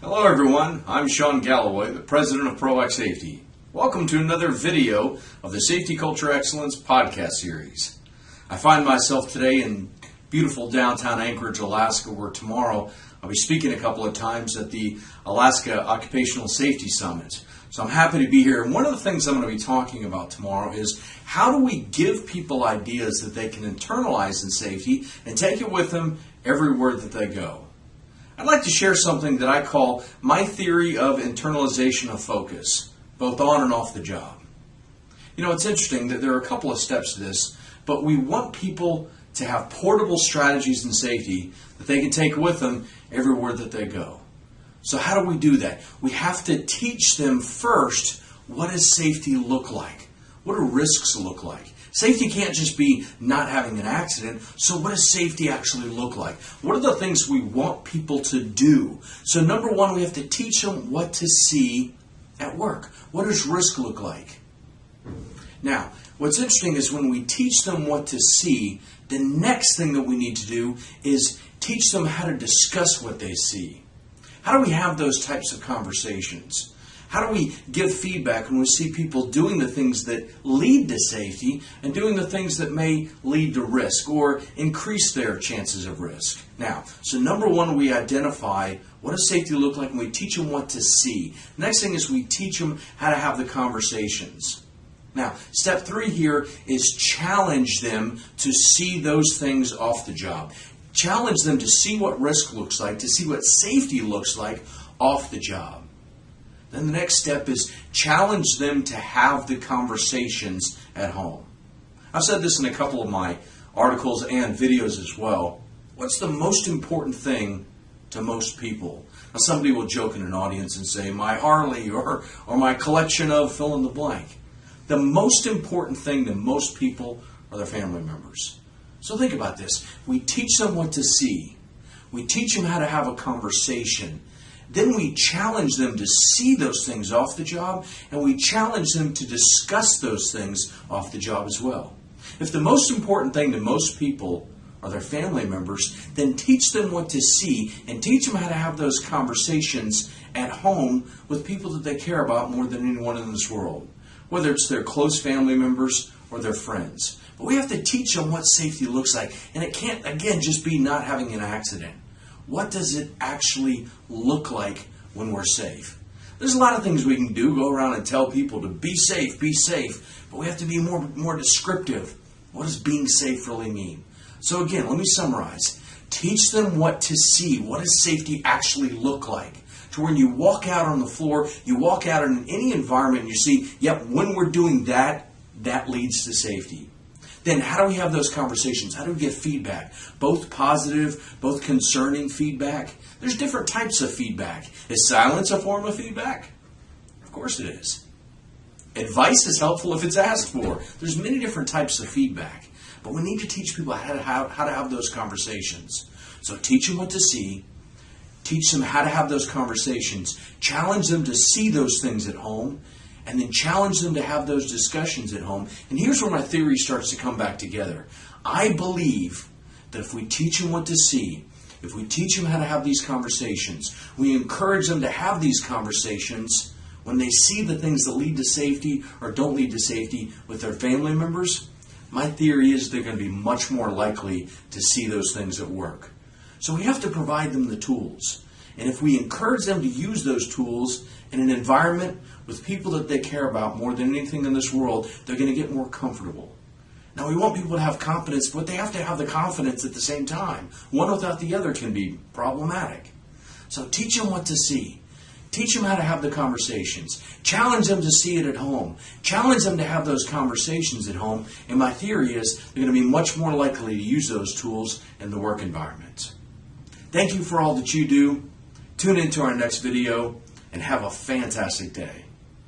Hello everyone, I'm Sean Galloway, the President of ProAct Safety. Welcome to another video of the Safety Culture Excellence podcast series. I find myself today in beautiful downtown Anchorage, Alaska, where tomorrow I'll be speaking a couple of times at the Alaska Occupational Safety Summit. So I'm happy to be here. And one of the things I'm going to be talking about tomorrow is how do we give people ideas that they can internalize in safety and take it with them everywhere that they go. I'd like to share something that I call my theory of internalization of focus, both on and off the job. You know, it's interesting that there are a couple of steps to this, but we want people to have portable strategies in safety that they can take with them everywhere that they go. So, how do we do that? We have to teach them first what does safety look like? What do risks look like? Safety can't just be not having an accident. So, what does safety actually look like? What are the things we want people to do? So, number one, we have to teach them what to see at work. What does risk look like? Now, what's interesting is when we teach them what to see, the next thing that we need to do is teach them how to discuss what they see. How do we have those types of conversations? How do we give feedback when we see people doing the things that lead to safety and doing the things that may lead to risk or increase their chances of risk? Now, so number one, we identify what does safety look like and we teach them what to see. Next thing is we teach them how to have the conversations. Now, step three here is challenge them to see those things off the job. Challenge them to see what risk looks like, to see what safety looks like off the job. Then the next step is challenge them to have the conversations at home. I've said this in a couple of my articles and videos as well. What's the most important thing to most people? Now, somebody will joke in an audience and say, my Harley or, or my collection of fill in the blank. The most important thing to most people are their family members. So think about this. We teach them what to see. We teach them how to have a conversation. Then we challenge them to see those things off the job, and we challenge them to discuss those things off the job as well. If the most important thing to most people are their family members, then teach them what to see and teach them how to have those conversations at home with people that they care about more than anyone in this world, whether it's their close family members or their friends. But we have to teach them what safety looks like, and it can't, again, just be not having an accident what does it actually look like when we're safe? There's a lot of things we can do, go around and tell people to be safe, be safe, but we have to be more, more descriptive. What does being safe really mean? So, again, let me summarize. Teach them what to see. What does safety actually look like? To when you walk out on the floor, you walk out in any environment and you see, yep, when we're doing that, that leads to safety then how do we have those conversations? How do we get feedback? Both positive, both concerning feedback. There's different types of feedback. Is silence a form of feedback? Of course it is. Advice is helpful if it's asked for. There's many different types of feedback. But we need to teach people how to have, how to have those conversations. So teach them what to see, teach them how to have those conversations, challenge them to see those things at home, and then challenge them to have those discussions at home. And here's where my theory starts to come back together. I believe that if we teach them what to see, if we teach them how to have these conversations, we encourage them to have these conversations when they see the things that lead to safety or don't lead to safety with their family members, my theory is they're going to be much more likely to see those things at work. So we have to provide them the tools. And if we encourage them to use those tools in an environment with people that they care about more than anything in this world, they're going to get more comfortable. Now, we want people to have confidence, but they have to have the confidence at the same time. One without the other can be problematic. So teach them what to see. Teach them how to have the conversations. Challenge them to see it at home. Challenge them to have those conversations at home. And my theory is they're going to be much more likely to use those tools in the work environment. Thank you for all that you do. Tune into our next video and have a fantastic day.